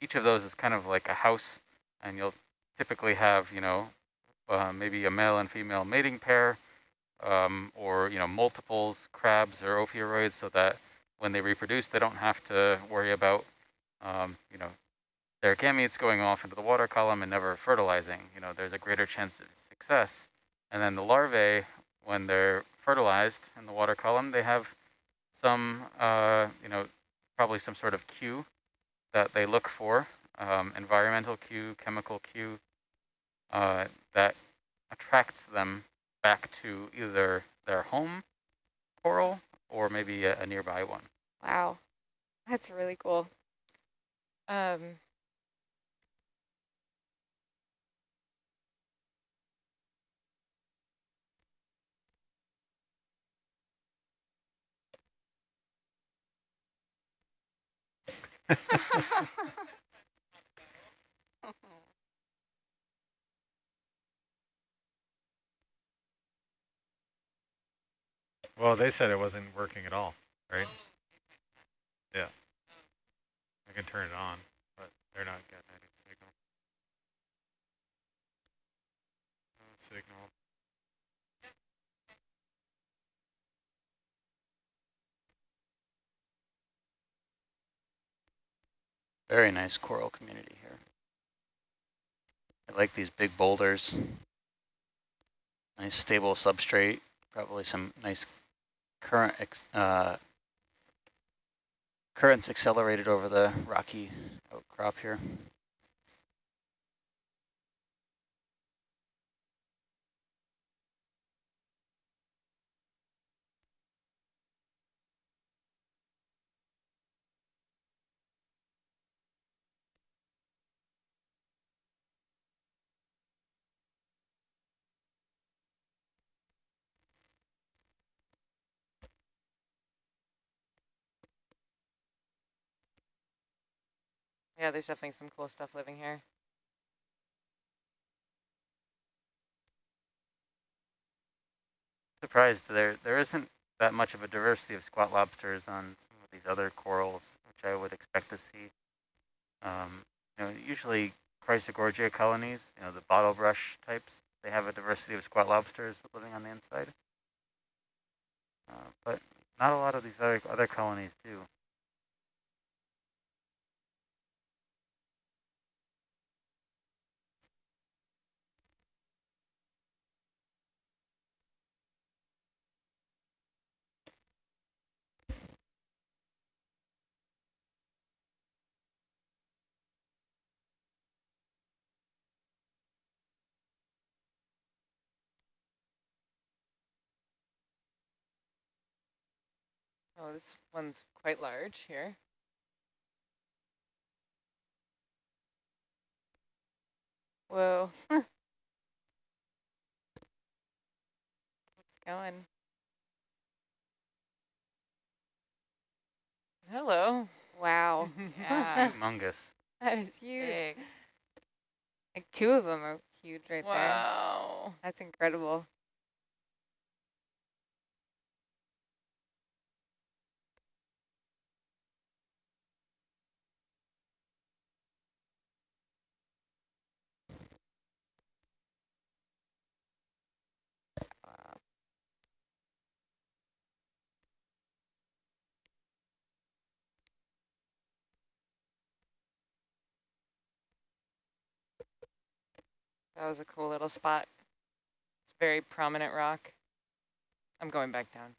each of those is kind of like a house, and you'll typically have, you know, uh, maybe a male and female mating pair, um, or, you know, multiples, crabs or ophiuroids, so that when they reproduce, they don't have to worry about, um, you know, their gametes going off into the water column and never fertilizing. You know, there's a greater chance of success. And then the larvae, when they're fertilized in the water column, they have some, uh, you know, probably some sort of cue that they look for, um, environmental cue, chemical cue, uh, that attracts them back to either their home coral or maybe a, a nearby one. Wow, that's really cool. Um, well, they said it wasn't working at all, right? Yeah. I can turn it on, but they're not getting any signal. No signal. Very nice coral community here. I like these big boulders. Nice stable substrate, probably some nice current uh, currents accelerated over the rocky outcrop here. Yeah, there's definitely some cool stuff living here. Surprised there there isn't that much of a diversity of squat lobsters on some of these other corals, which I would expect to see. Um, you know, usually Chrysogorgia colonies, you know, the bottle brush types, they have a diversity of squat lobsters living on the inside. Uh, but not a lot of these other other colonies do. Oh, this one's quite large here. Whoa. it's going. Hello. Wow. yeah. Humongous. That is huge. Big. Like two of them are huge right wow. there. Wow. That's incredible. That was a cool little spot. It's very prominent rock. I'm going back down.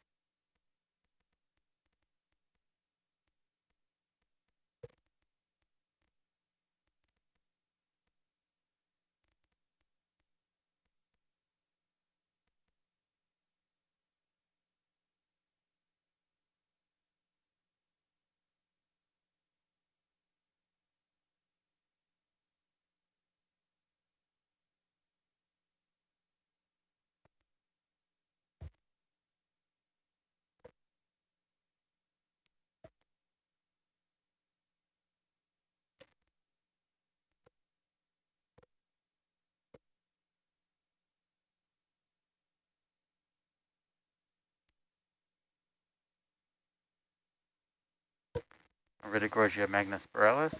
Iridogorgia magnispiralis.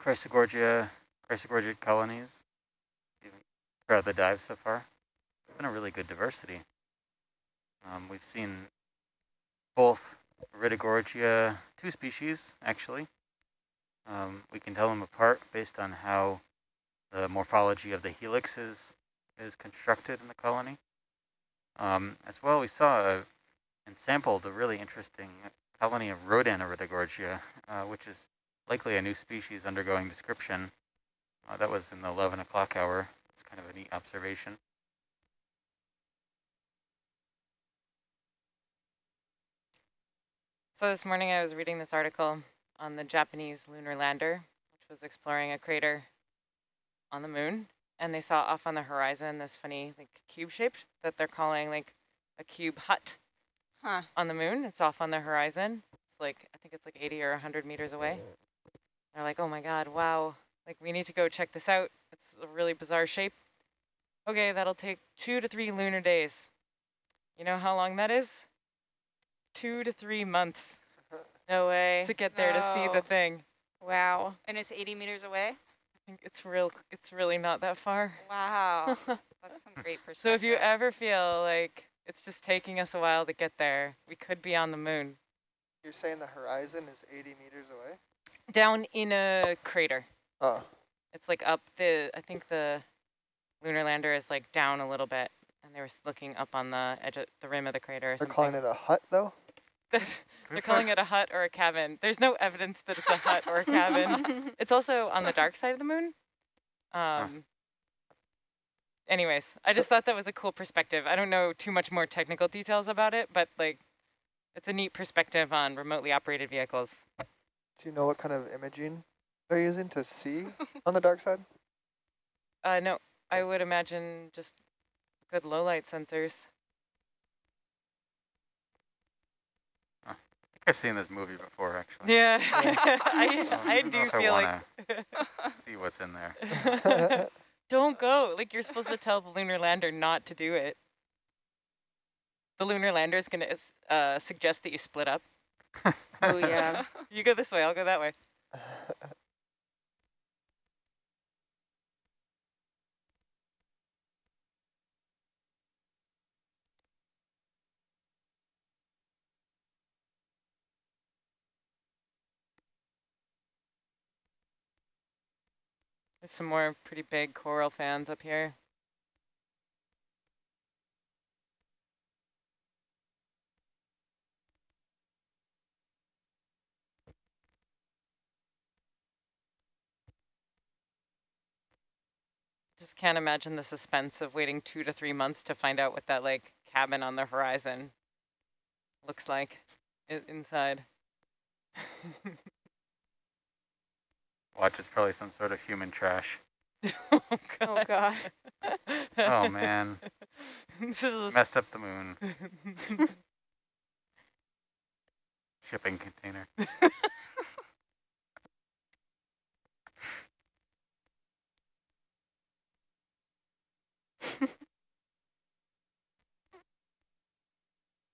Chrysogorgia, Chrysogorgia colonies throughout the dive so far. It's been a really good diversity. Um, we've seen both Iridogorgia, two species actually. Um, we can tell them apart based on how the morphology of the helix is, is constructed in the colony. Um, as well, we saw a, and sampled a really interesting colony of Rodan Iridogorgia, uh, which is likely a new species undergoing description. Uh, that was in the 11 o'clock hour. It's kind of a neat observation. So this morning I was reading this article on the Japanese lunar lander, which was exploring a crater on the moon. And they saw off on the horizon this funny like cube shape that they're calling like a cube hut Huh. on the moon. It's off on the horizon. It's like, I think it's like 80 or 100 meters away. They're like, oh my God, wow. Like we need to go check this out. It's a really bizarre shape. Okay, that'll take two to three lunar days. You know how long that is? Two to three months No way. to get there to see the thing. Wow. And it's 80 meters away? I think it's real, it's really not that far. Wow. That's some great perspective. so if you ever feel like it's just taking us a while to get there, we could be on the moon. You're saying the horizon is 80 meters away? Down in a crater. Oh, It's like up the, I think the lunar lander is like down a little bit and they were looking up on the edge of the rim of the crater they're something. calling it a hut though? They're calling it a hut or a cabin. There's no evidence that it's a hut or a cabin. It's also on the dark side of the moon. Um, anyways, I So- just thought that was a cool perspective. I don't know too much more technical details about it, but like, it's a neat perspective on remotely operated vehicles. Do you know what kind of imaging they're using to see on the dark side? Uh, no, I would imagine just good low light sensors. I think I've seen this movie before, actually. Yeah, Yeah. I, I don't do if I feel like. see what's in there. Don't go. Like you're supposed to tell the lunar lander not to do it. The lunar lander is gonna uh, suggest that you split up. oh, yeah. You go this way. I'll go that way. There's some more pretty big coral fans up here. Just can't imagine the suspense of waiting two to three months to find out what that like cabin on the horizon looks like inside. Watch, it's probably some sort of human trash. oh Oh, God. Oh, man. This is- Messed up the moon. Shipping container.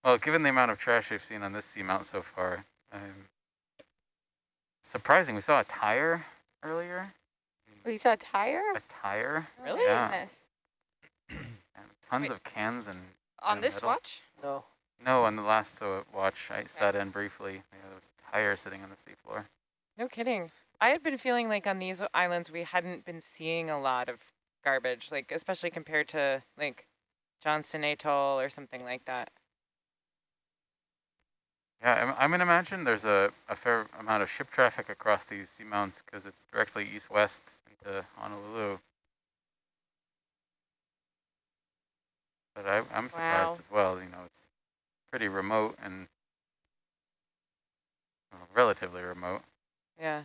Well, given the amount of trash we've seen on this seamount so far, um, surprising. We saw a tire earlier. We saw a tire? A tire? Oh, Really? Yeah. And tons Wait. of cans and On this middle? watch? no. no. On the last uh, watch, I sat in briefly. Yeah, there was a tire sitting on the seafloor. No kidding. I had been feeling like on these islands we hadn't been seeing a lot of garbage, like especially compared to like Johnston Atoll or something like that. Yeah, I'm, I'm gonna imagine there's a, a fair amount of ship traffic across these seamounts because it's directly east-west into Honolulu. But I, I'm surprised Wow. as well. You know, it's pretty remote and well, relatively remote. Yeah.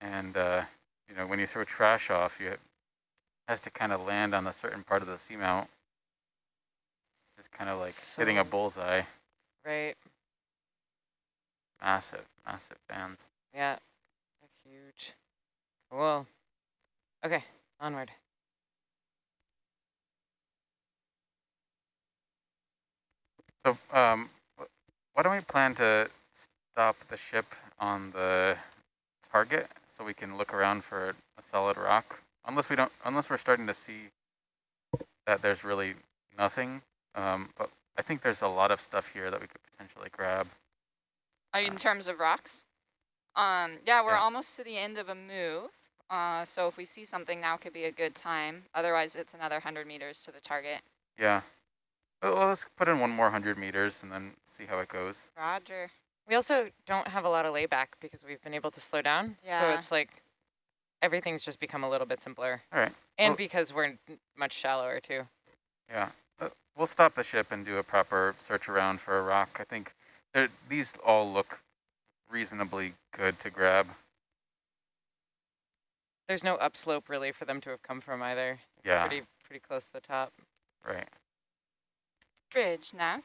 And uh, you know, when you throw trash off, you it has to kind of land on a certain part of the seamount. It's kind of like hitting a bullseye. Right. Massive, massive fans. Yeah. Huge. Cool. Okay, onward. So, um, why don't we plan to stop the ship on the target so we can look around for a solid rock. Unless we don't, unless we're starting to see that there's really nothing. Um, but I think there's a lot of stuff here that we could potentially grab. Are Uh, in terms of rocks? Um, yeah, we're Yeah. almost to the end of a move. Uh, so if we see something now could be a good time. Otherwise, it's another 100 meters to the target. Yeah. Well, well, let's put in one more hundred meters and then see how it goes. Roger. We also don't have a lot of layback because we've been able to slow down. Yeah. So it's like everything's just become a little bit simpler. All right. And Well- because we're much shallower too. Yeah. Uh, we'll stop the ship and do a proper search around for a rock. I think there, these all look reasonably good to grab. There's no upslope really for them to have come from either. Yeah. Pretty pretty close to the top. Right. Bridge, nav.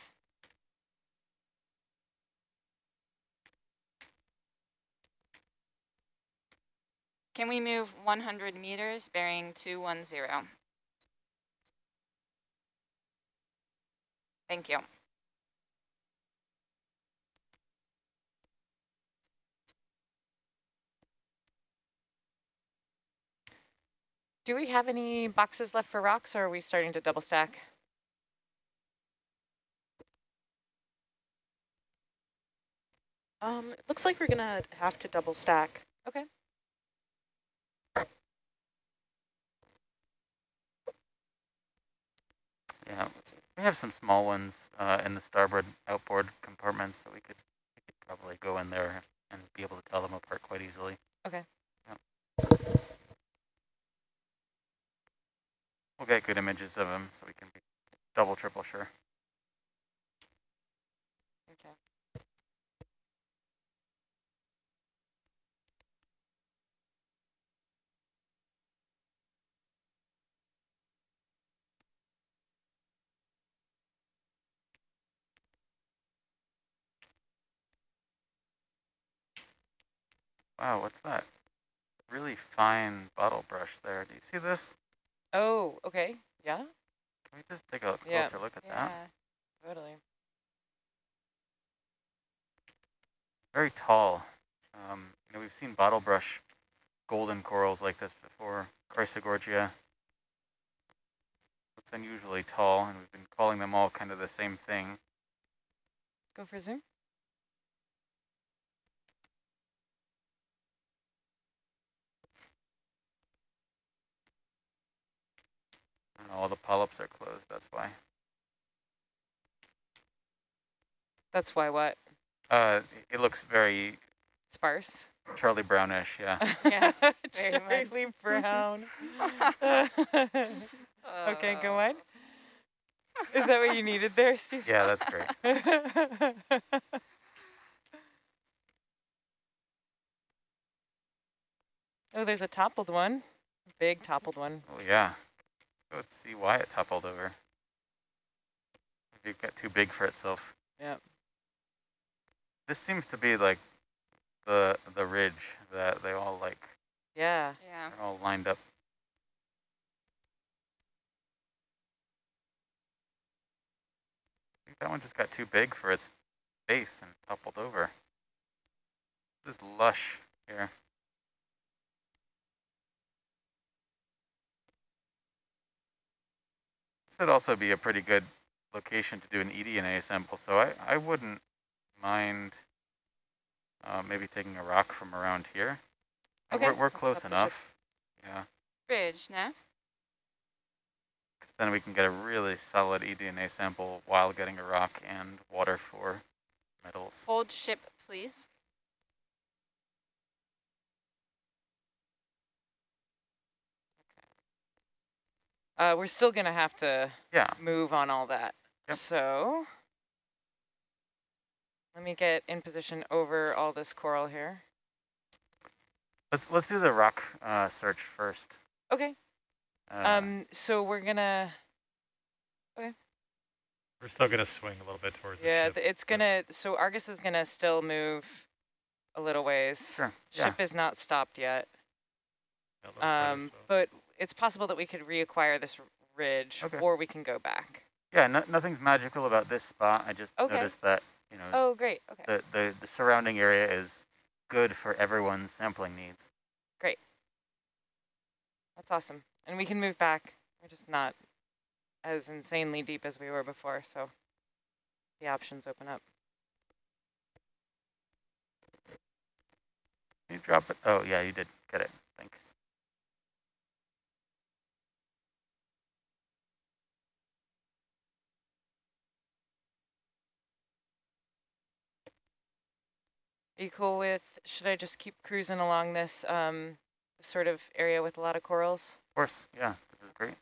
Can we move 100 meters bearing 210? Thank you. Do we have any boxes left for rocks or are we starting to double stack? Um, it looks like we're gonna have to double stack. Okay. Yeah. We have some small ones uh, in the starboard outboard compartments, so we could, we could probably go in there and be able to tell them apart quite easily. Okay. Yeah. We'll get good images of them, so we can be double, triple sure. Okay. Wow, what's that? Really fine bottle brush there. Do you see this? Oh, okay. Yeah, Can we just take a closer Yeah. look at that? Yeah. totally. Very tall. Um, you know, we've seen bottle brush golden corals like this before, Chrysogorgia. Looks unusually tall, and we've been calling them all kind of the same thing. Go for zoom. All the polyps are closed, that's why. That's why what? Uh, it looks very Sparse. Charlie Brownish, yeah. Yeah, very much. Charlie Brown. okay, go Uh, on. Is that what you needed there, Steve? Yeah, that's great. oh, there's a toppled one. Big toppled one. Oh, yeah. Let's see why it toppled over. Maybe it got too big for itself. Yeah. This seems to be like the the ridge that they all like Yeah. Yeah. are all lined up. I think that one just got too big for its base and toppled over. This is lush here. Would also be a pretty good location to do an eDNA sample, so I, I wouldn't mind uh, maybe taking a rock from around here. Okay. We're, we're close Up the ship. enough. Yeah. Bridge. 'cause then we can get a really solid eDNA sample while getting a rock and water for metals. Hold ship, please. Uh, we're still gonna have to Yeah. move on all that. Yep. So let me get in position over all this coral here. Let's let's do the rock uh, search first. Okay. Uh, Um. So we're gonna. Okay. We're still gonna swing a little bit towards Yeah. the ship. It's gonna. So Argus is gonna still move a little ways. sure. Yeah. Ship is not stopped yet. Yeah, a Um. so- But it's possible that we could reacquire this ridge, Okay. or we can go back. Yeah. No, nothing's magical about this spot. I just Okay. noticed that you know Oh, great. Okay. the, the the surrounding area is good for everyone's sampling needs. Great. That's awesome. And we can move back. We're just not as insanely deep as we were before, so the options open up. You drop it? Oh, yeah, you did get it. Thanks. Are you cool with, should I just keep cruising along this um, sort of area with a lot of corals? Of course, yeah, this is great.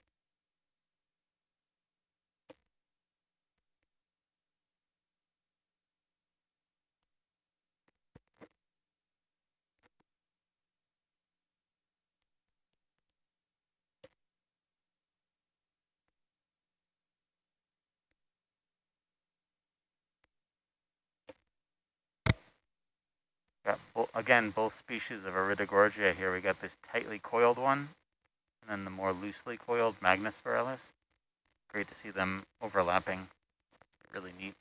Got bo again both species of Iridogorgia here. We got this tightly coiled one, and then the more loosely coiled magnispiralis. Great to see them overlapping. Really neat.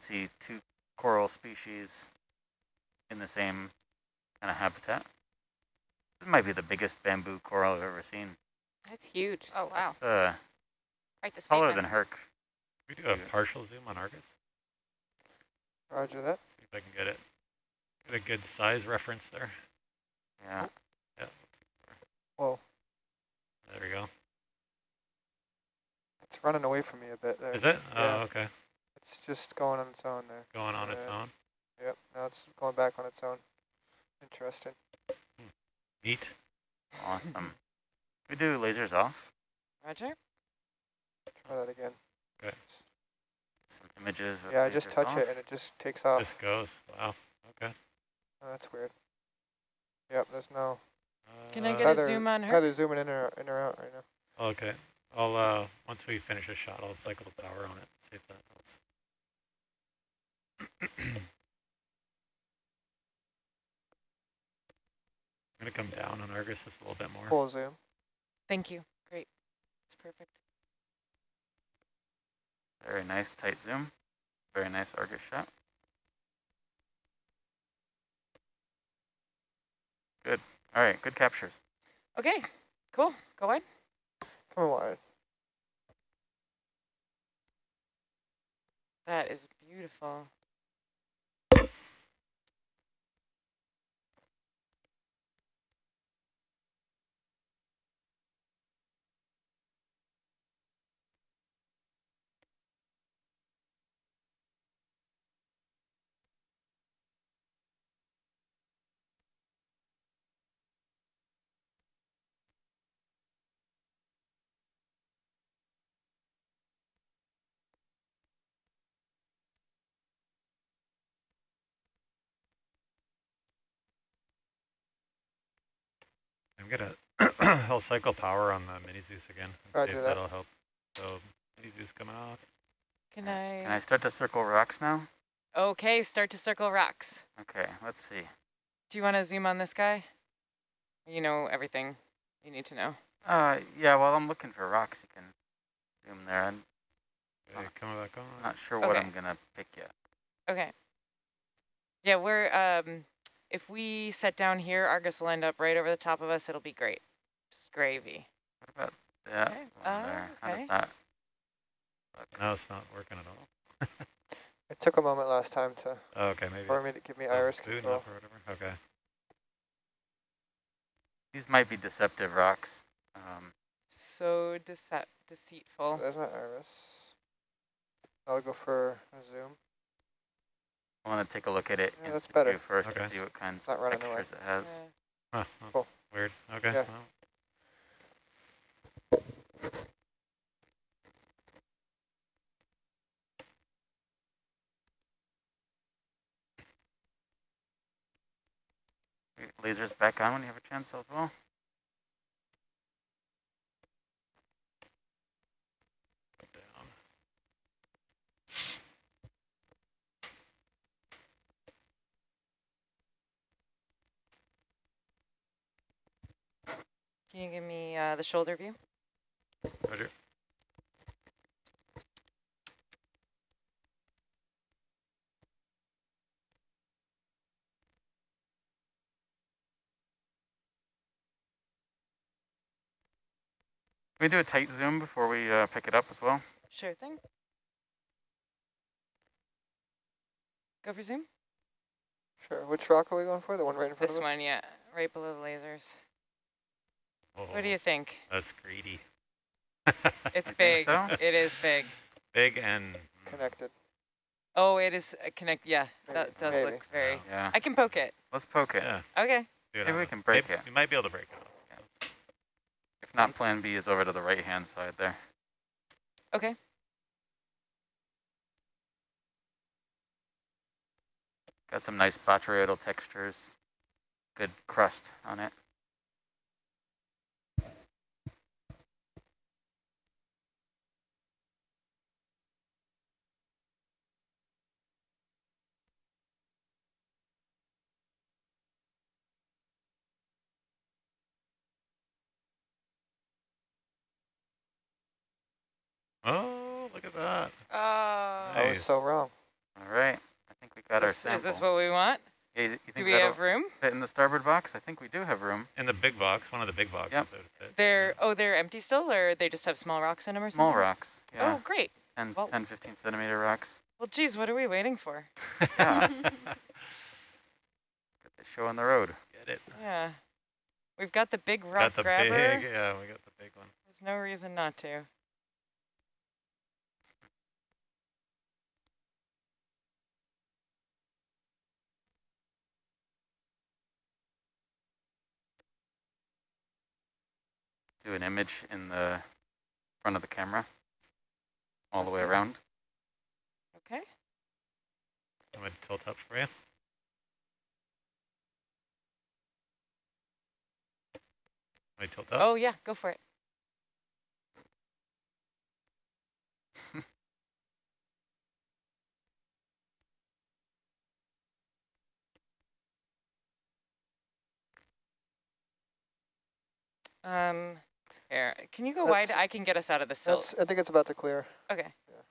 See two coral species in the same kind of habitat. This might be the biggest bamboo coral I've ever seen. That's huge. Oh, wow. It's uh, Quite the taller than Herc. we do a partial zoom on Argus? Roger that. See if I can get it. Get a good size reference there. Yeah. Whoa, There we go. it's running away from me a bit there. Is it? Oh, yeah. Oh, okay. It's just going on its own there. Going on its own. Yep, now it's going back on its own. Interesting. Neat. Awesome. we do lasers off. Roger? Try that again. Some images. Yeah, I just touch off. it and it just takes off. Just goes. Wow. Okay. Oh, that's weird. Yep, there's no. Can I Uh, get a zoom on It's her? either zooming in or in or out right now. Okay. I'll uh once we finish a shot, I'll cycle the power on it. See if that helps. I'm gonna come down on Argus just a little bit more. Full zoom. Thank you. Great. It's perfect. Very nice tight zoom. Very nice Argus shot. Good. All right, good captures. Okay, cool. Go on. Come on wide. That is beautiful. I'm gonna I'll cycle power on the mini Zeus again and see Roger if that. that'll help. So mini Zeus coming off. Can I? Can I start to circle rocks now? Okay, start to circle rocks. Okay, let's see. Do you want to zoom on this guy? You know everything you need to know. Uh, yeah, while I'm looking for rocks, you can zoom there. I'm Okay, coming back on. not sure what I'm gonna pick yet. Okay. Yeah, we're, um, if we set down here, Argus will end up right over the top of us. It'll be great. Just gravy. What about that Okay, one uh, there? How okay. does that look? No, it's not working at all. It took a moment last time to Oh, okay, maybe. for me to give me oh, iris control. or whatever. Okay. These might be deceptive rocks. Um, So dece So deceitful. there's my iris. I'll go for a zoom. I want to take a look at it Yeah, in that's better. first Okay. to see what kinds not of running away. textures it has. Yeah. Huh, huh, Cool. Weird. Okay. Yeah. well, Lasers back on when you have a chance as well. Can you give me uh, the shoulder view? Roger. Can we do a tight zoom before we uh, pick it up as well? Sure thing. Go for zoom. Sure. Which rock are we going for? The one right in front this of us? This one, yeah. Right below the lasers. What do Oh, you think? That's greedy. It's big. so. It is big. Big and Connected. Oh, it is uh, connect. Yeah, that does maybe. look very. Wow. Yeah, I can poke it. let's poke it. Yeah. Okay. do it Maybe we the- can break maybe- it. We might be able to break it off. If not, plan B is over to the right-hand side there. Okay. Got some nice botryoidal textures. Good crust on it. Oh, look at that. Oh. I was so wrong. All right, I think we got our sample. is this what we want? Yeah, you- you think Do we have room? fit in the starboard box? I think we do have room. In the big box, one of the big boxes. Yep. that would fit. They're oh they're empty still, or they just have small rocks in them or something? Small rocks. Yeah, Oh, great. 10, well- 10, 15 centimeter rocks. Well, geez, what are we waiting for? Yeah. Get the show on the road. Get it. Yeah, we've got the big rock got the grabber. big, yeah, we got the big one. There's no reason not to. Do an image in the front of the camera. All the way Awesome. around. Okay. I'm gonna tilt up for you. I tilt up. Oh yeah, go for it. Um, here, can you go wide? I can get us out of the silt. That's, I think it's about to clear. Okay. Yeah.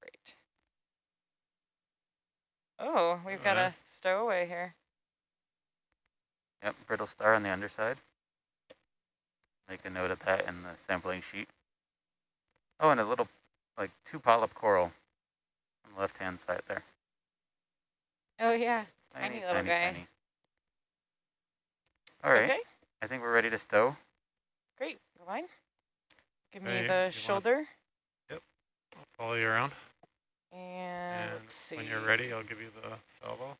Great. Oh, we've got Alright. a stowaway here. Yep, brittle star on the underside. Make a note of that in the sampling sheet. Oh, and a little, like, two polyp coral on the left-hand side there. Oh yeah. Tiny little guy. All right, Okay, I think we're ready to stow. great. Go on. Give Okay, me you the wanna- shoulder. I'll follow you around. And, And let's see. when you're ready, I'll give you the salvo.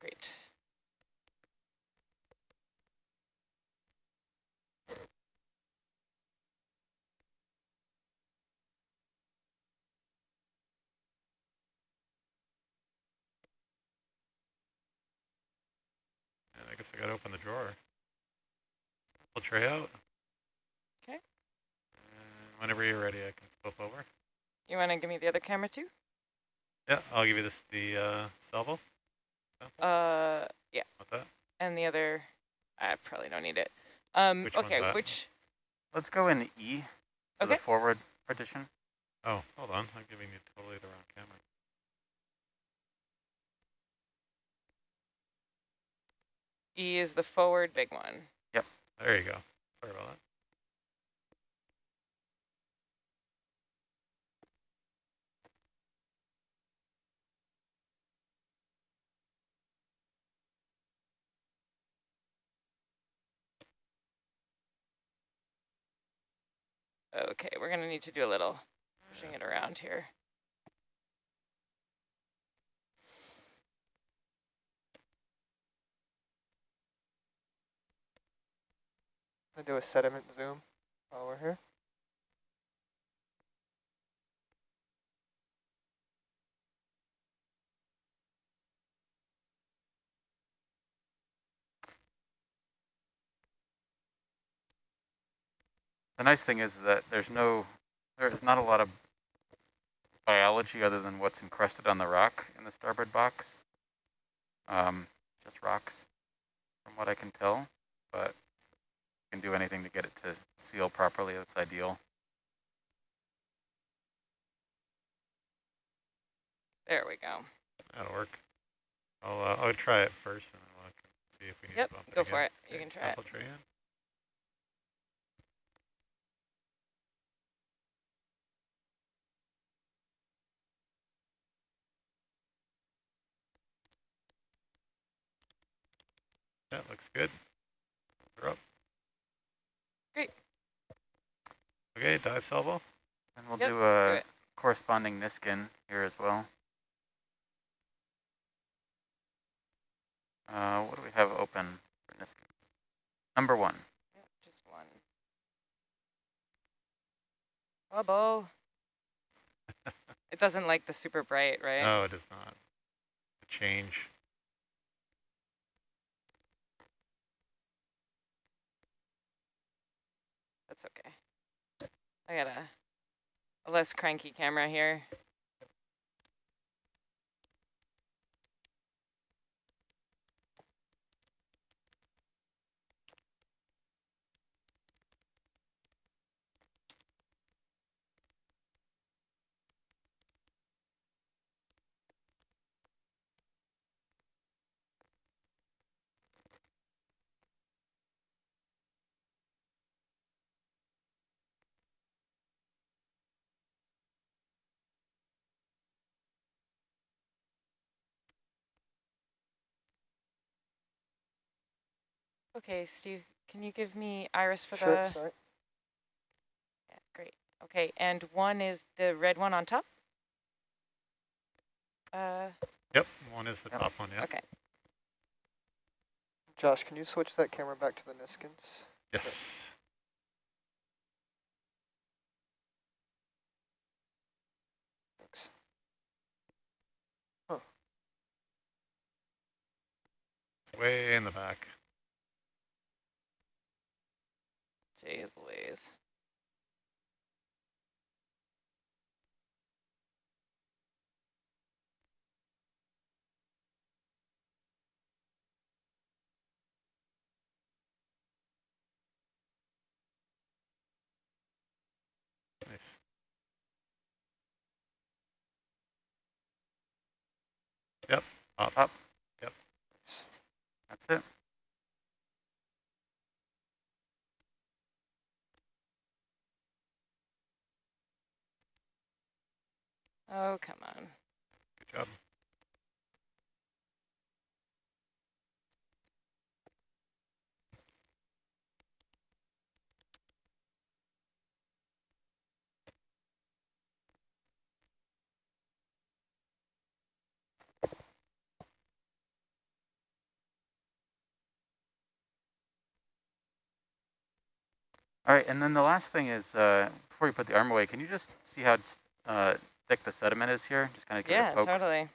Great. And I guess I gotta open the drawer. Pull tray out. 'Kay. And whenever you're ready, I can flip over. You want to give me the other camera too? Yeah, I'll give you this the uh, salvo. Uh, yeah. With that. And the other, I probably don't need it. Um, Which one's okay, that? which, Let's go in E to Okay. the forward partition. Oh, hold on. I'm giving you totally the wrong camera. E is the forward big one. There you go. Sorry about that. Okay, we're gonna need to do a little pushing it around here. Gonna do a sediment zoom while we're here. The nice thing is that there's no, there's not a lot of biology other than what's encrusted on the rock in the starboard box. Um, just rocks, from what I can tell, but can do anything to get it to seal properly, that's ideal. There we go. That'll work. I'll, uh, I'll try it first and then look see if we need yep, to bump it Yep, go for it. You okay. can try Apple it. Tree in. That looks good. Okay, dive salvo. And we'll Yep, do do a it. corresponding Niskin here as well. Uh, what do we have open for Niskin? Number one. Yep, just one. Bubble. it doesn't like the super bright, right? No, it is not. The change. That's okay. I got a, less cranky camera here. Okay, Steve, can you give me Iris for Sure, the? sorry. Yeah, great. Okay, and one is the red one on top? Uh, Yep, one is the Yep. top one, yeah. okay. Josh, can you switch that camera back to the Niskins? Yes. Thanks. Way in the back. Jeez Louise. Nice. Yep, up. Up. Yep. That's it. Oh, come on. Good job. All right, and then the last thing is, uh, before you put the arm away, can you just see how uh, thick the sediment is here? Just kind of give it Yeah, a poke. totally.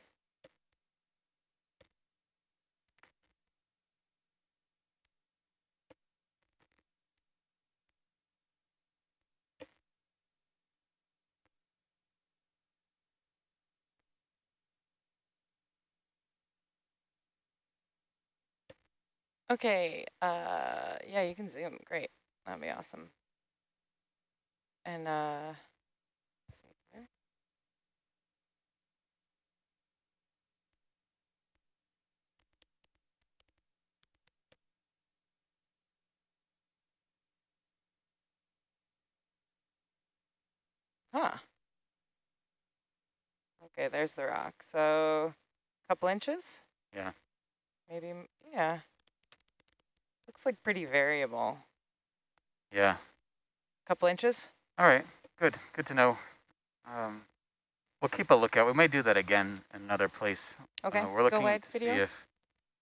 Okay, uh, yeah, you can zoom. Great. That'd be awesome. And, uh, let's see here. Huh. Okay, there's the rock. So, a couple inches? Yeah. Maybe, yeah. Looks like pretty variable. Yeah. Couple inches? All right, good, good to know. Um, we'll keep a lookout. We may do that again in another place. Okay, Uh, we're looking ahead, to video. see if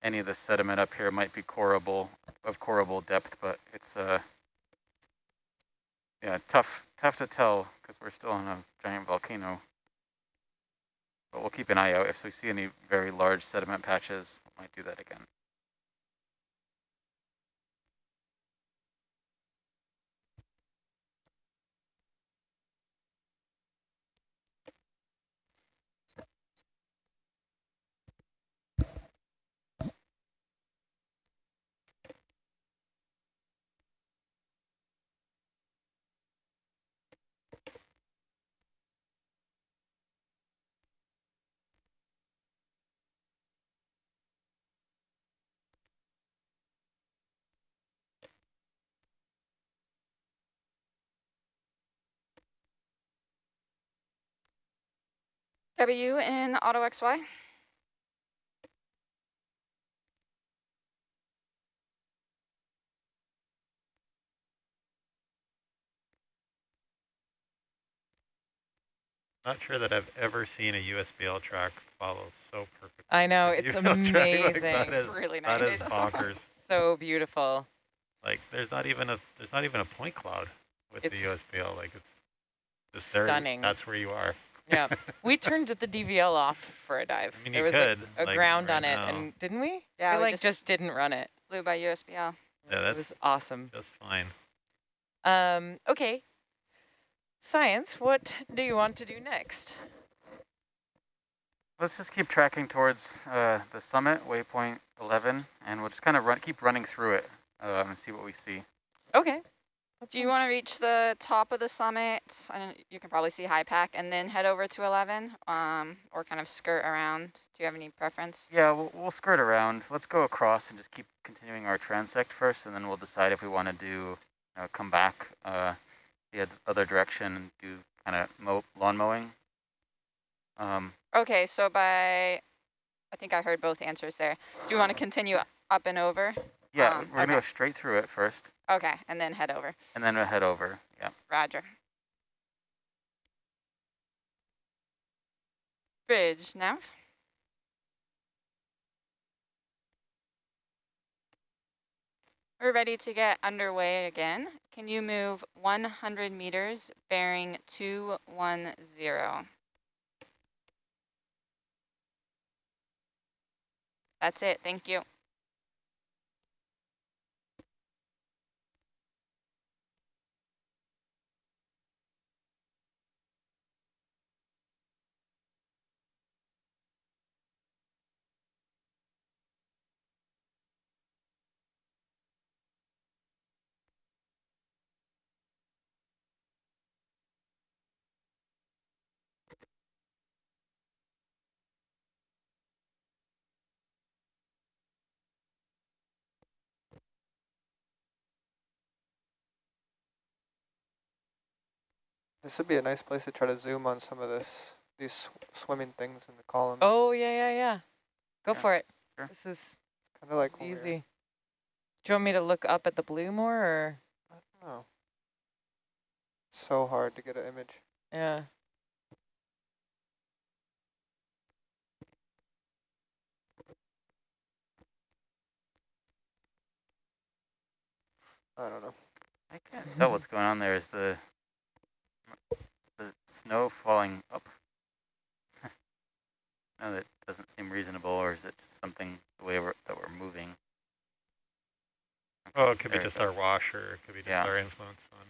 any of the sediment up here might be corable, of corable depth, but it's uh, yeah, tough, tough to tell because we're still on a giant volcano. But we'll keep an eye out. If we see any very large sediment patches, we might do that again. W in Auto XY. Not sure that I've ever seen a USBL track follow so perfectly. I know, it's amazing. Like it's really nice. That is bonkers. so beautiful. Like there's not even a there's not even a point cloud with it's the USBL. Like it's just stunning. There, that's where you are. Yeah, we turned the DVL off for a dive. I mean, there you was could, a, a like, ground right on it, now. and didn't we? Yeah, we we like just- just didn't run it. Flew by USBL. Yeah, it that's was awesome. just fine. Um, okay. Science, what do you want to do next? Let's just keep tracking towards uh, the summit, waypoint 11, and we'll just kind of run, keep running through it um, and see what we see. Okay. Do you want to reach the top of the summit? You can probably see High Pack and then head over to 11 um, or kind of skirt around. Do you have any preference? Yeah, we'll, we'll skirt around. Let's go across and just keep continuing our transect first, and then we'll decide if we want to do uh, come back uh, the other direction and do kind of mow, lawn mowing. Um, Okay, so by, I think I heard both answers there. Do you want to continue up and over? Yeah, Um, we're gonna okay. go straight through it first, Okay, and then head over. and then we'll head over. Yeah. Roger. Bridge, nav. We're ready to get underway again. Can you move 100 meters bearing 210? That's it, thank you. This would be a nice place to try to zoom on some of this, these sw swimming things in the column. Oh, yeah, yeah, yeah. Go Yeah, for it. sure. This is kind of like when we were- easy. Do you want me to look up at the blue more, or? I don't know. So hard to get an image. Yeah. I don't know. I can't tell what's going on there. Is the the snow falling up? no, that doesn't seem reasonable, or is it just something the way we're, that we're moving? Oh, it could be There it just our goes. wash, or it could be just Yeah. our influence on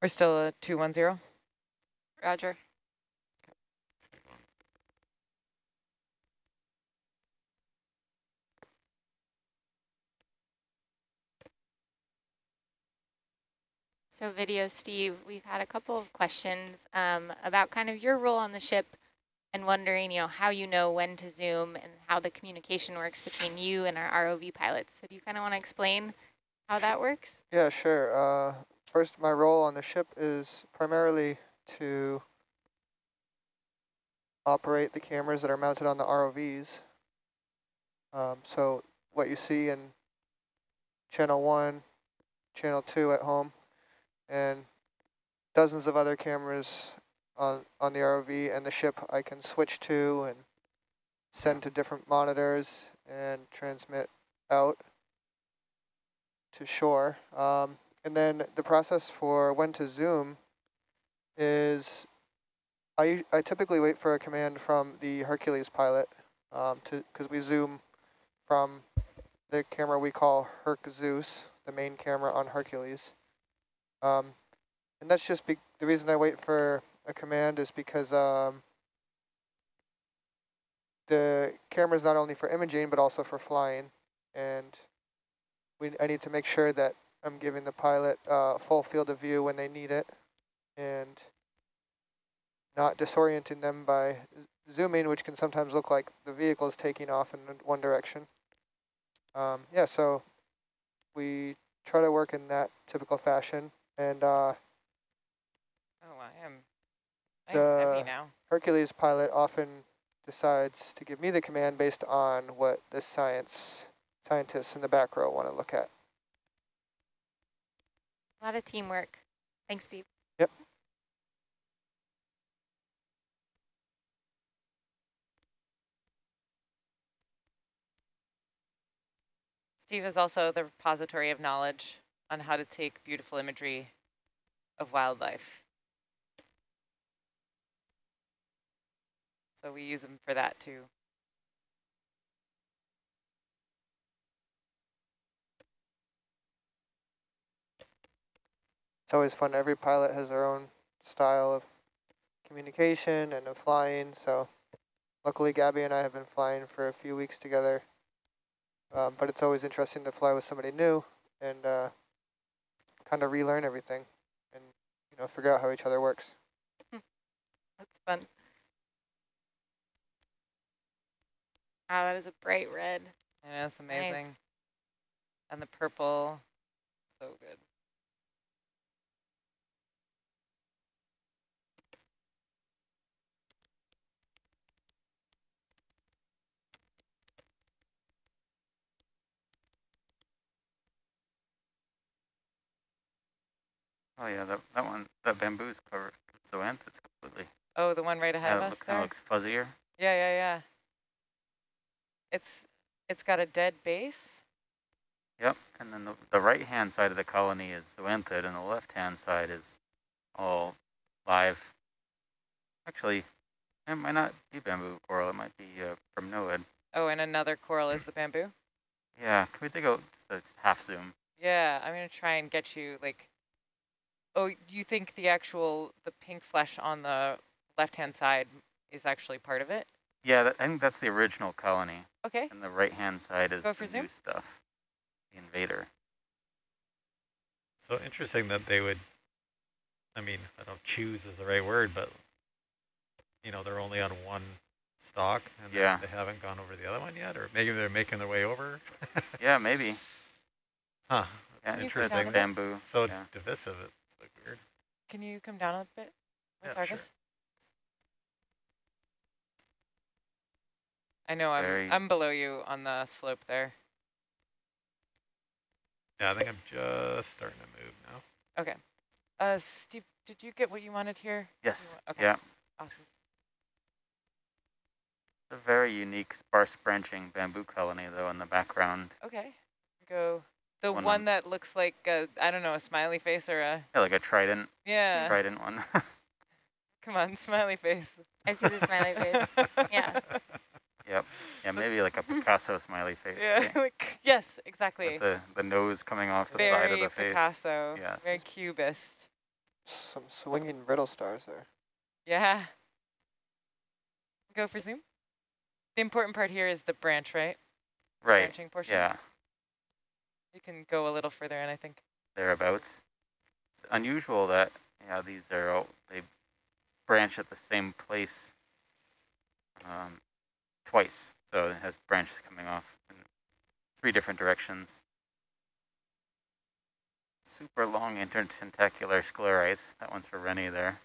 We're still a 210? Roger. So video, Steve, we've had a couple of questions um, about kind of your role on the ship and wondering, you know, how you know when to zoom and how the communication works between you and our ROV pilots. So do you kind of want to explain how that works? Yeah, sure. Uh, first, my role on the ship is primarily to operate the cameras that are mounted on the ROVs. Um, so what you see in channel one, channel two at home, and dozens of other cameras on, on the ROV and the ship I can switch to and send to different monitors and transmit out to shore. Um, and then the process for when to zoom is I, I typically wait for a command from the Hercules pilot um, to because we zoom from the camera we call Herc Zeus, the main camera on Hercules. Um, and that's just be the reason I wait for a command is because um, the camera is not only for imaging but also for flying, and we I need to make sure that I'm giving the pilot uh, full field of view when they need it, and not disorienting them by zooming, which can sometimes look like the vehicle is taking off in one direction. Um, yeah, so we try to work in that typical fashion, and uh, Oh. I have The- now. Hercules pilot often decides to give me the command based on what the science scientists in the back row want to look at. A lot of teamwork. Thanks, Steve. Yep. Steve is also the repository of knowledge on how to take beautiful imagery of wildlife. So we use him for that too. It's always fun. Every pilot has their own style of communication and of flying. So luckily Gabby and I have been flying for a few weeks together. Um, but it's always interesting to fly with somebody new and uh, kind of relearn everything and you know figure out how each other works. That's fun. Wow, that is a bright red. I know, it's Nice. amazing. And the purple, so good. Oh yeah, that that one, that bamboo's covered with zoanthus completely. Oh, the one right ahead Yeah, of us look, there? looks fuzzier. Yeah, yeah, yeah. It's it's got a dead base. Yep, and then the, the right-hand side of the colony is zoanthid, and the left-hand side is all live. Actually, it might not be bamboo coral. It might be uh, primnoid. Oh, and another coral is the bamboo. Yeah, can we take a a half zoom? Yeah, I'm gonna try and get you like. Oh, you think the actual the pink flesh on the left-hand side is actually part of it? Yeah, that, I think that's the original colony, Okay. and the right-hand side is Go the for new stuff, the invader. So interesting that they would, I mean, I don't choose is the right word, but, you know, they're only on one stock and they- Yeah. they haven't gone over the other one yet, or maybe they're making their way over. Yeah, maybe. Huh, Yeah, Can you it's put like down a bit? bamboo. so yeah. divisive, it's like weird. Can you come down a bit with Yeah, sure. I know I'm Very- I'm below you on the slope there. Yeah, I think I'm just starting to move now. Okay. Uh, Steve, did you get what you wanted here? Yes. okay. Yeah. Awesome. A very unique sparse branching bamboo colony, though, in the background. Okay. Go. The One one, that looks like a, I don't know, a smiley face or a Yeah, like a trident, yeah. trident one. Come on, smiley face. I see the smiley face. Yeah. yep. Yeah, maybe like a Picasso smiley face. Yeah. right? like, yes, exactly. With the, the nose coming off the side of Very the face. Picasso. Yes. Very cubist. Some swinging brittle stars there. Yeah. Go for zoom. The important part here is the branch, right? Right. Branching portion. Yeah. You can go a little further in, I think. Thereabouts. It's unusual that yeah these are all, they branch at the same place um, twice. So it has branches coming off in three different directions. Super long intertentacular sclerites. That one's for Rennie there.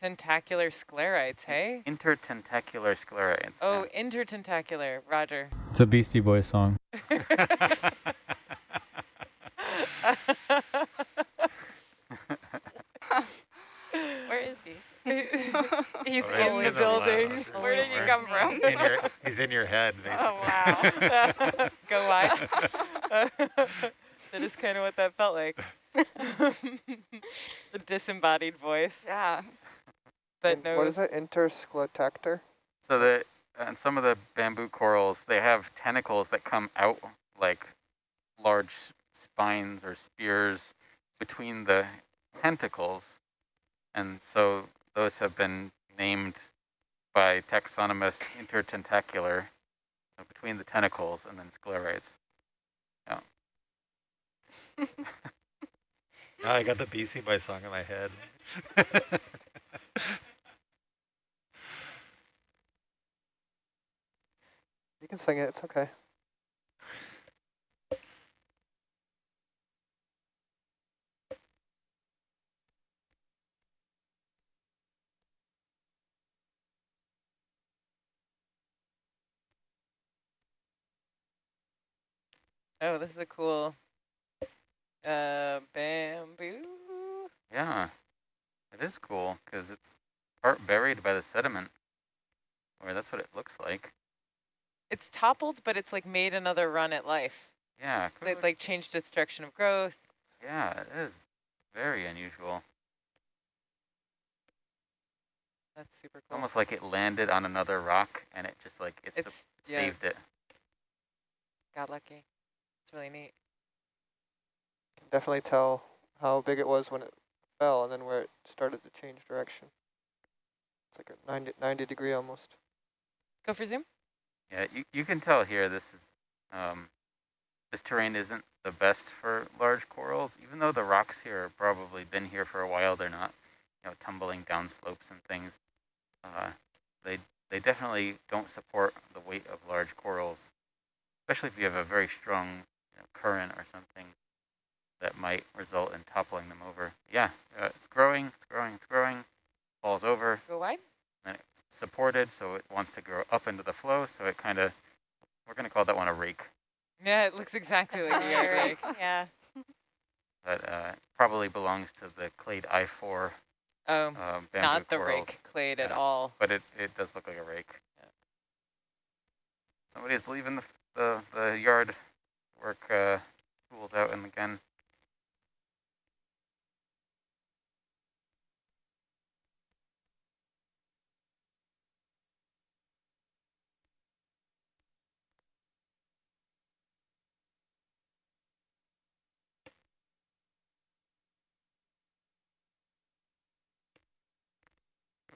Tentacular sclerites, hey? Intertentacular sclerites. Oh, intertentacular. Roger. It's a Beastie Boys song. Where is he? He's Right in in the the building. lounge. Where did he come from? in your, he's in your head, oh, basically. Oh, wow. Go wide. that is kind of what that felt like. the disembodied voice Yeah. That In- knows. what is it? Interscletactor? So the uh, and some of the bamboo corals, they have tentacles that come out like large spines or spears between the tentacles, and so those have been named by taxonomists intertentacular, so between the tentacles and then sclerites. Now ah, I got the Beastie Boys song in my head. You can sing it, it's okay. Oh, this is a cool uh, bamboo. Yeah, it is cool because it's part buried by the sediment, or that's what it looks like. It's toppled, but it's like made another run at life. Yeah, It like changed its direction of growth. yeah, it is very unusual. That's super cool. almost like it landed on another rock and it just like it It's yeah, saved it. got lucky. It's really neat. Can definitely tell how big it was when it fell and then where it started to change direction. It's like a 90, 90 degree almost. Go for zoom. Yeah, you, you can tell here this is um, this terrain isn't the best for large corals, even though the rocks here have probably been here for a while. They're not, you know, tumbling down slopes and things. Uh, they they definitely don't support the weight of large corals, especially if you have a very strong you know, current or something that might result in toppling them over. Yeah, uh, it's growing, it's growing, it's growing, falls over, Go wide. and it's supported, so it wants to grow up into the flow. So it kind of, we're going to call that one a rake, Yeah, it looks exactly like a rake. yeah. but uh, probably belongs to the clade I4 Oh, um, bamboo not the corals. rake clade at all. But it, it does look like a rake. Somebody's leaving the, the, the yard work uh, tools out and again.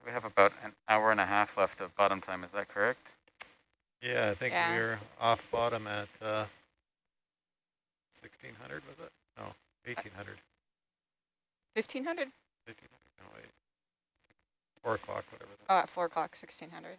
We have about an hour and a half left of bottom time, is that correct? Yeah, I think Yeah. we were off bottom at uh, 1600, was it? No, 1800. 1500? 1500, no, wait. 4 o'clock, whatever. that- Oh, at 4 o'clock, 1600.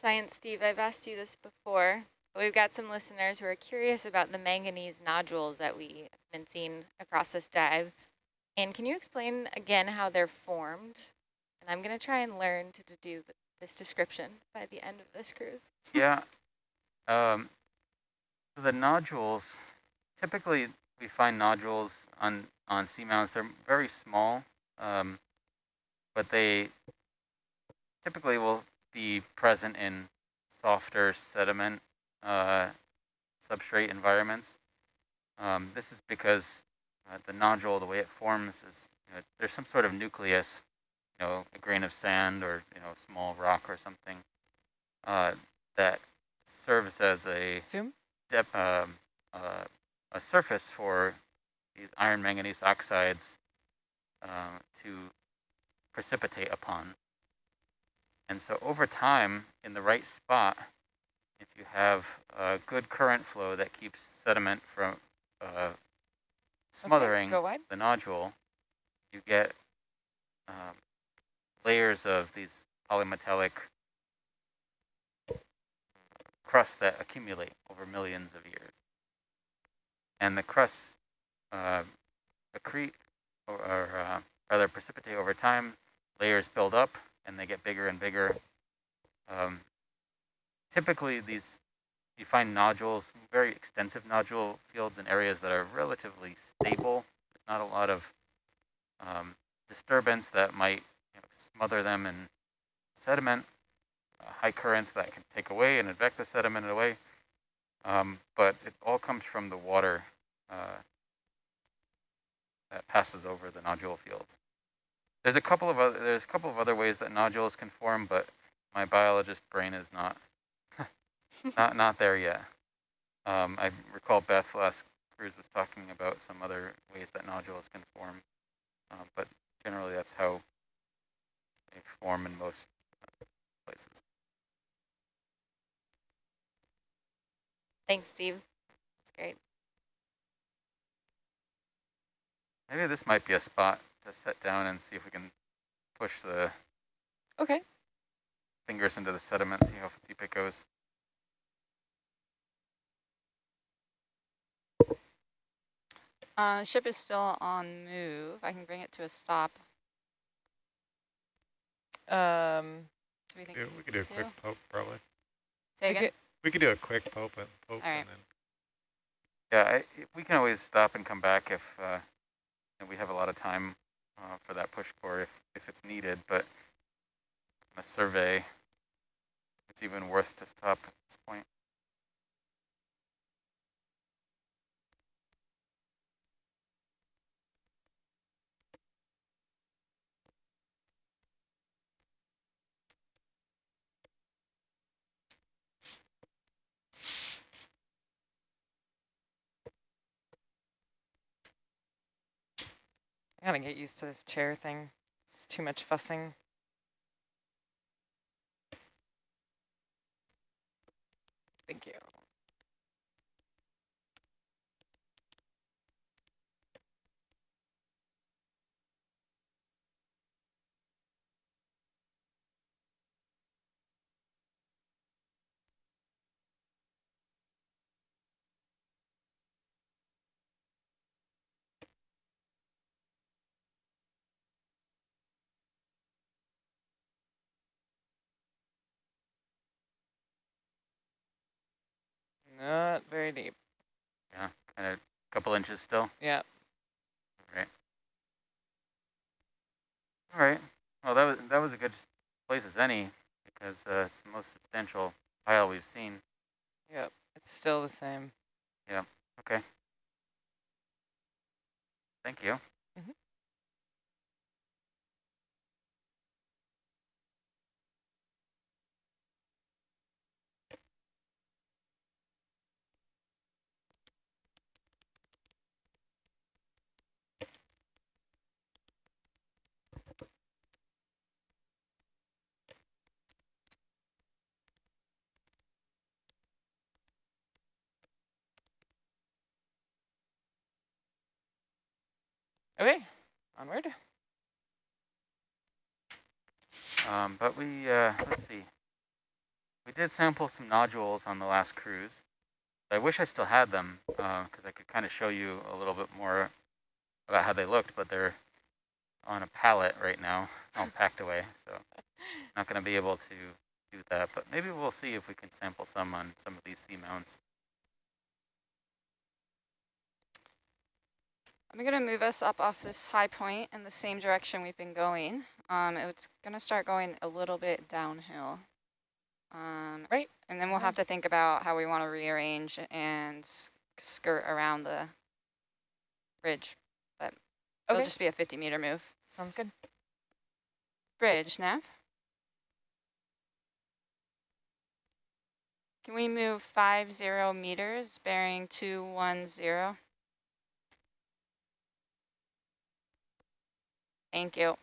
Science Steve, I've asked you this before, we've got some listeners who are curious about the manganese nodules that we have been seeing across this dive. And can you explain again how they're formed? And I'm going to try and learn to, do this description by the end of this cruise. Yeah. Um, the nodules, typically we find nodules on, on seamounts. They're very small, um, but they typically will be present in softer sediment uh, substrate environments. Um, this is because uh, the nodule, the way it forms is, you know, there's some sort of nucleus, you know, a grain of sand or, you know, a small rock or something uh, that serves as a Zoom. dep- um, uh, a surface for these iron manganese oxides uh, to precipitate upon. And so over time, in the right spot, if you have a good current flow that keeps sediment from uh, smothering Okay, the nodule, you get um, layers of these polymetallic crusts that accumulate over millions of years. And the crusts uh, accrete, or, or uh, rather precipitate over time, layers build up, and they get bigger and bigger. Um, typically, these you find nodules, very extensive nodule fields in areas that are relatively stable. Not a lot of um, disturbance that might you know, smother them in sediment, uh, high currents that can take away and advect the sediment away. Um, but it all comes from the water uh, that passes over the nodule fields. There's a couple of other, there's a couple of other ways that nodules can form, but my biologist brain is not not not there yet. Um, I recall Beth last cruise was talking about some other ways that nodules can form, um, but generally that's how they form in most places. Thanks, Steve. That's great. Maybe this might be a spot to set down and see if we can push the Okay. fingers into the sediment, see how deep it goes. Uh, ship is still on move. I can bring it to a stop. Um, Do we think Yeah, we could do a two? quick poke probably. Say we again? could- We could do a quick poke and poke All right. and then Yeah, I, we can always stop and come back if uh, and we have a lot of time uh, for that push core if, if it's needed, but a survey, it's even worth to stop at this point. I gotta get used to this chair thing. It's too much fussing. Thank you. Not very deep. Yeah, kind of a couple inches still. Yeah. Right. All right. Well, that was that was a good place as any because uh, it's the most substantial pile we've seen. Yep. It's still the same. Yeah. Okay. Thank you. Okay. Onward. Um, but we, uh, let's see. We did sample some nodules on the last cruise. I wish I still had them because I could kind of show you a little bit more about how they looked, but they're on a pallet right now, all packed away. So not going to be able to do that, but maybe we'll see if we can sample some on some of these seamounts. I'm going to move us up off this high point in the same direction we've been going. Um, it's going to start going a little bit downhill. Um, Right. And then we'll have to think about how we want to rearrange and skirt around the bridge. But it'll Okay. just be a 50 meter move. Sounds good. Bridge, Nav. Can we move five zero meters bearing 210? Thank you.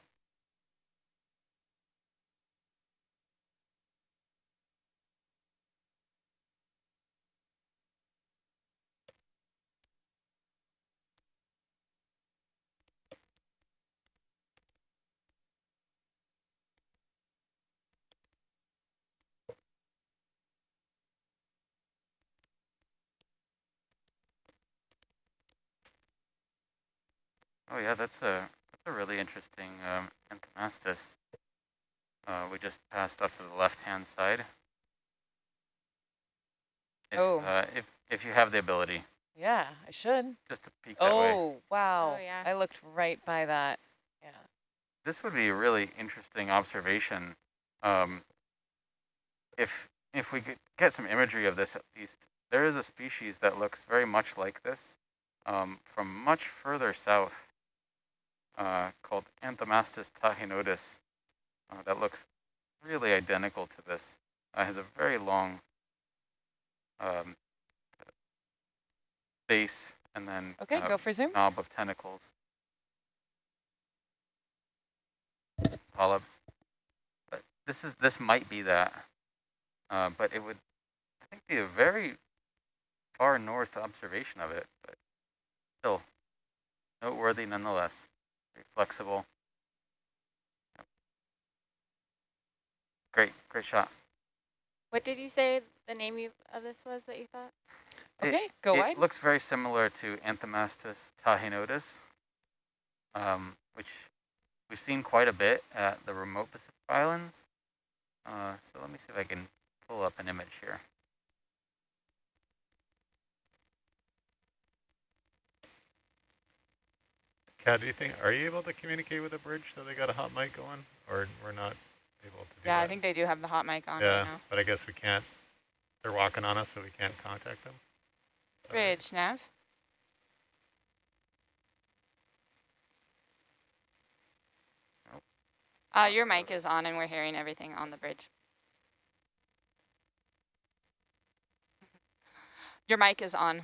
Oh yeah, that's a a really interesting um, Anthomastus. Uh, we just passed off to the left-hand side. If, Oh. Uh, if if you have the ability, Yeah, I should. just to peek that way. Oh, wow. Oh, yeah. I looked right by that. Yeah. This would be a really interesting observation. Um, if if we could get some imagery of this at least, there is a species that looks very much like this um, from much further south uh, called Anthomastus tahinotus uh, that looks really identical to this. Uh, has a very long um, base and then Okay, go for zoom. knob of tentacles. Polyps. But this is this might be that. Uh, but it would I think be a very far north observation of it, but still noteworthy nonetheless. Very flexible. Yep. Great, great shot. What did you say the name you, of this was that you thought? It- Okay, go it wide. looks very similar to Anthomastus tahinotus, um, which we've seen quite a bit at the remote Pacific Islands. Uh, so let me see if I can pull up an image here. Kat, do you think, are you able to communicate with the bridge so they got a hot mic going? Or we're not able to do Yeah, that? I think they do have the hot mic on Yeah, right now. but I guess we can't, they're walking on us, so we can't contact them. Sorry. Bridge, Nav. Nope. Uh, your mic is on and we're hearing everything on the bridge. Your mic is on.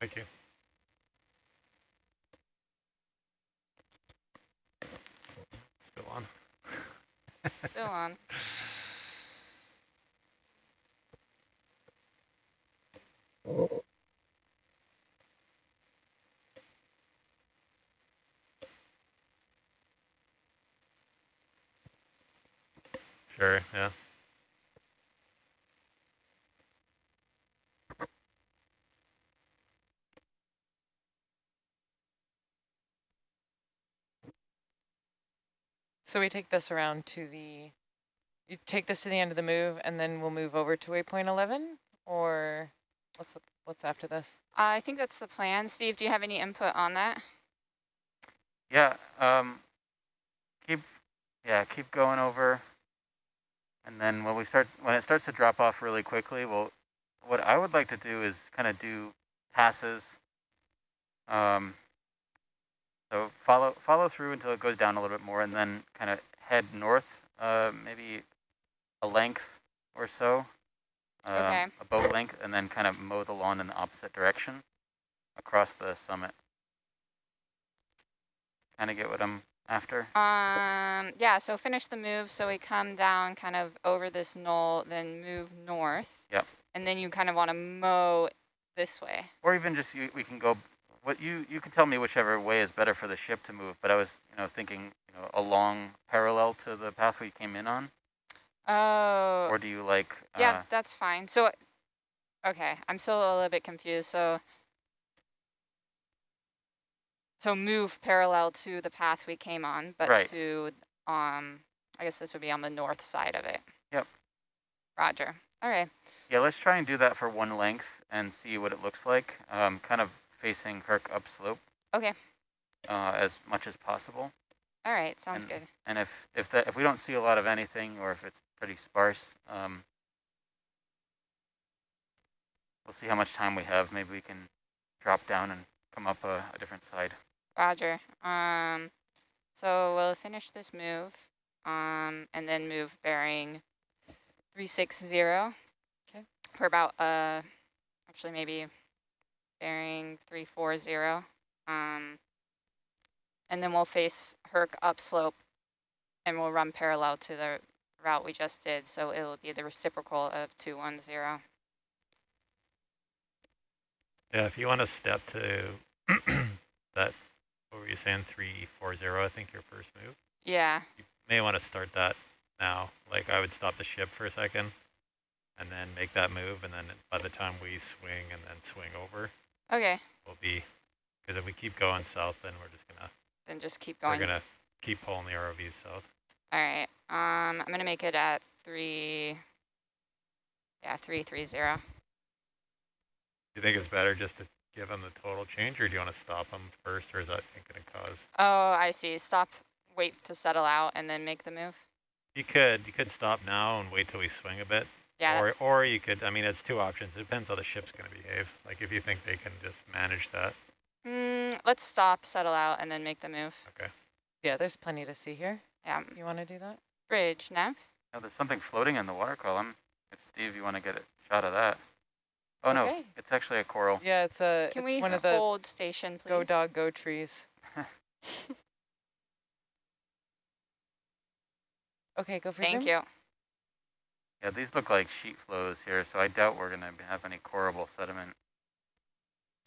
Thank you. Still on. Still on. Sure, yeah. So we take this around to the, you take this to the end of the move and then we'll move over to waypoint 11 or what's, the, what's after this? I think that's the plan. Steve, do you have any input on that? Yeah, um, keep, yeah, keep going over. And then when we start, when it starts to drop off really quickly, well, what I would like to do is kind of do passes. Um, so follow, follow through until it goes down a little bit more and then kind of head north, uh, maybe a length or so. Um, Okay. A boat length and then kind of mow the lawn in the opposite direction across the summit. Kind of get what I'm after. Um, yeah, so finish the move. So we come down kind of over this knoll, then move north. Yep. And then you kind of want to mow this way. Or even just you, we can go, what you, you can tell me whichever way is better for the ship to move, but I was, you know, thinking, you know, along parallel to the path we came in on, Oh, or do you like, yeah, uh, that's fine. So, okay, I'm still a little bit confused. So, so move parallel to the path we came on, but Right. to, um, I guess this would be on the north side of it. Yep. Roger. All right. yeah, let's try and do that for one length and see what it looks like, um, kind of facing Herc upslope. Okay. Uh, as much as possible. All right. Sounds And- good. And if, if that, if we don't see a lot of anything, or if it's pretty sparse, um, we'll see how much time we have. Maybe we can drop down and come up a, a different side. Roger. Um, so we'll finish this move, um, and then move bearing 360. Okay. For about, uh, actually maybe bearing 340. Um, and then we'll face Herc upslope, and we'll run parallel to the route we just did. So it will be the reciprocal of 210. Yeah, if you want to step to that, what were you saying, 340, I think your first move? Yeah. You may want to start that now. Like I would stop the ship for a second and then make that move. And then by the time we swing and then swing over, Okay. we'll be, because if we keep going south, then we're just going to, Then just keep going. we're to keep pulling the ROVs south. All right. Um, I'm gonna make it at three. Yeah, three three zero. Do you think it's better just to give them the total change or do you want to stop them first or is that going to cause? Oh, I see. Stop. Wait to settle out and then make the move. You could, you could stop now and wait till we swing a bit. Yeah. Or, or you could, I mean, it's two options. It depends how the ship's going to behave. Like if you think they can just manage that. Mm, let's stop, settle out, and then make the move. Okay. Yeah, there's plenty to see here. Yeah. You want to do that? Bridge, Nav. Oh, there's something floating in the water column. If Steve, you want to get a shot of that. Oh no, Okay. it's actually a coral. Yeah, it's a Can it's we one of the hold station, please? go dog go trees. Okay, go for it. Thank zoom. you. Yeah, these look like sheet flows here, so I doubt we're gonna have any coreable sediment.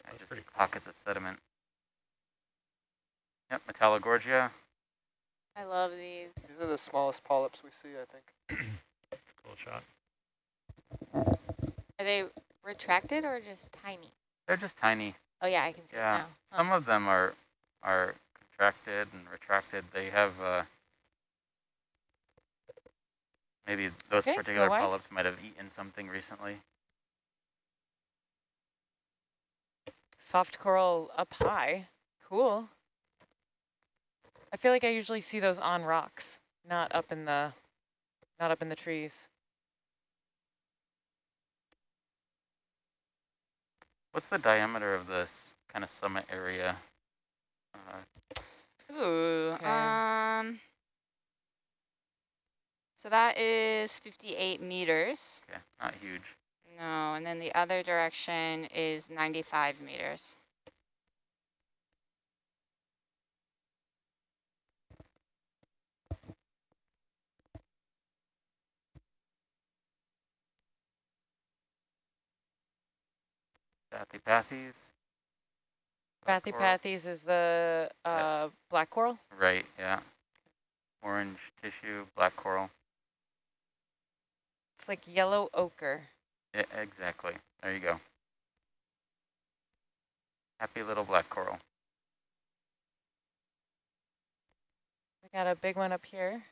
Yeah, That's just pretty cool. pockets of sediment. Yep, Metallogorgia. I love these. These are the smallest polyps we see, I think. Cool shot. Are they retracted or just tiny? They're just tiny. Oh yeah, I can see Yeah, it now. Huh. Some of them are are contracted and retracted. They have uh, maybe those Okay, particular polyps might have eaten something recently. Soft coral up high. Cool. I feel like I usually see those on rocks, not up in the not up in the trees. What's the diameter of this kind of summit area? Uh, Ooh, Okay. um, so that is 58 meters. okay, not huge. No, and then the other direction is 95 meters. Coral. Bathypathes is the uh, black coral. Right, yeah. Orange tissue, black coral. It's like yellow ochre. Yeah, exactly. There you go. Happy little black coral. We got a big one up here.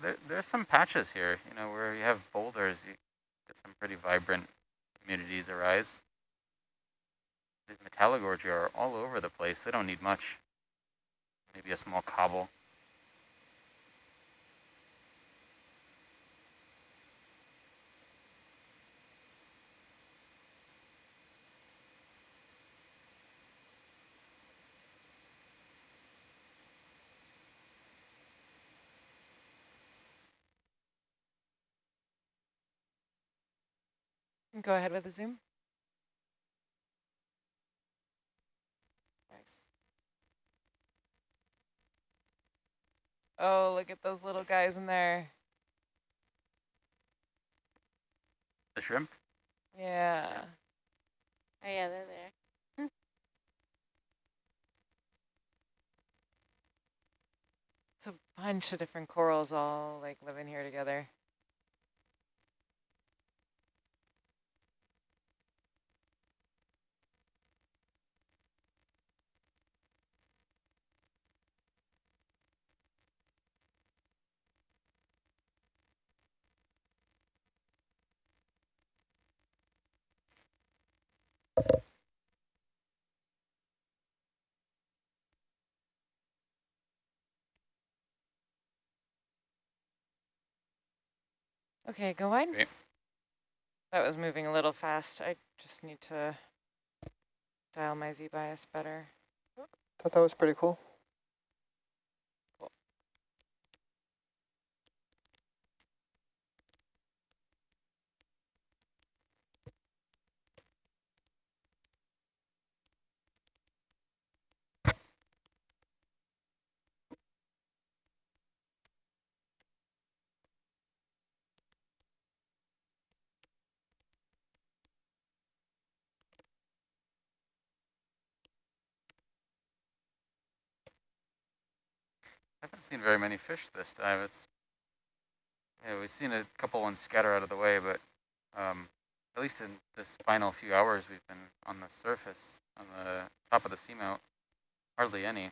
There, there's some patches here, you know, where you have boulders, you get some pretty vibrant communities arise. These metallogorgia are all over the place. They don't need much. Maybe a small cobble. Go ahead with the zoom. Nice. Oh, look at those little guys in there. The shrimp? Yeah. Oh yeah, they're there. Hmm. It's a bunch of different corals all like living here together. Okay, go wide. Okay. That was moving a little fast. I just need to dial my Z-bias better. Thought that was pretty cool. Seen very many fish this time. It's yeah, we've seen a couple ones scatter out of the way, but um, at least in this final few hours, we've been on the surface, on the top of the seamount. Hardly any.